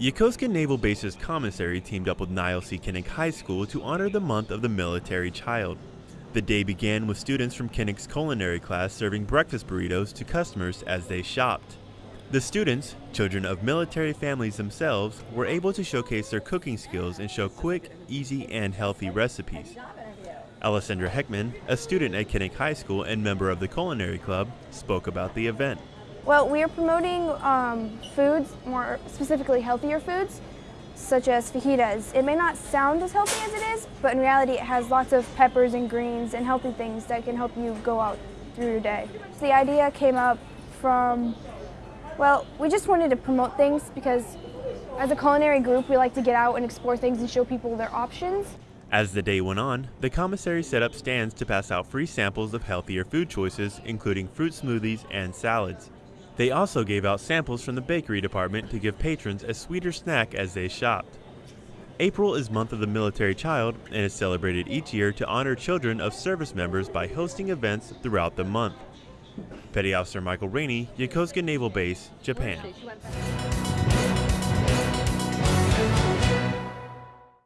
Yokosuka Naval Base's commissary teamed up with Niles C. Kinnick High School to honor the month of the military child. The day began with students from Kinnick's culinary class serving breakfast burritos to customers as they shopped. The students, children of military families themselves, were able to showcase their cooking skills and show quick, easy, and healthy recipes. Alessandra Heckman, a student at Kinnick High School and member of the Culinary Club, spoke about the event. Well, we are promoting um, foods, more specifically healthier foods, such as fajitas. It may not sound as healthy as it is, but in reality it has lots of peppers and greens and healthy things that can help you go out through your day. The idea came up from, well, we just wanted to promote things because as a culinary group we like to get out and explore things and show people their options. As the day went on, the commissary set up stands to pass out free samples of healthier food choices, including fruit smoothies and salads. They also gave out samples from the bakery department to give patrons a sweeter snack as they shopped. April is Month of the Military Child and is celebrated each year to honor children of service members by hosting events throughout the month. Petty Officer Michael Rainey, Yokosuka Naval Base, Japan.